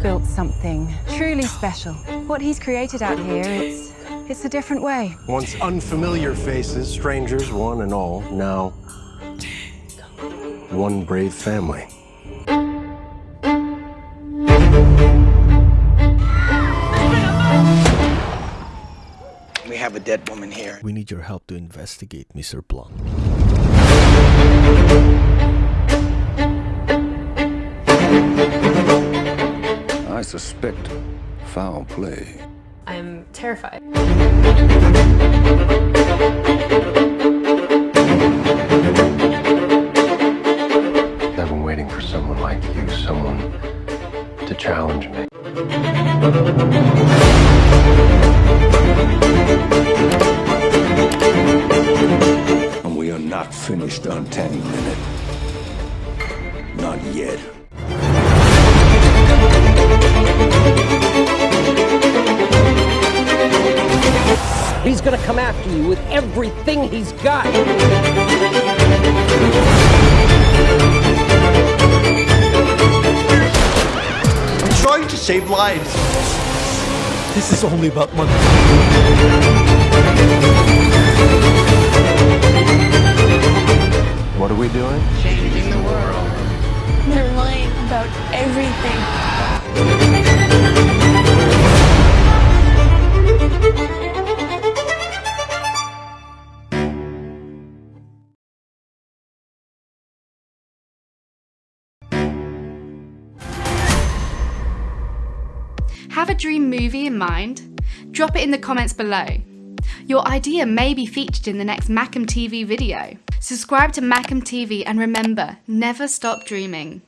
built something truly special. What he's created out here, it's, it's a different way. Once unfamiliar faces, strangers, one and all, now one brave family. We have a dead woman here. We need your help to investigate Mr. Blanc. Suspect foul play. I'm terrified. I've been waiting for someone like you, someone to challenge me. And we are not finished untangling it. Not yet. He's gonna come after you with everything he's got. I'm trying to save lives. This is only about money. What are we doing? Changing the world. They're lying about everything. Have a dream movie in mind? Drop it in the comments below. Your idea may be featured in the next Macam TV video. Subscribe to Macam TV and remember, never stop dreaming.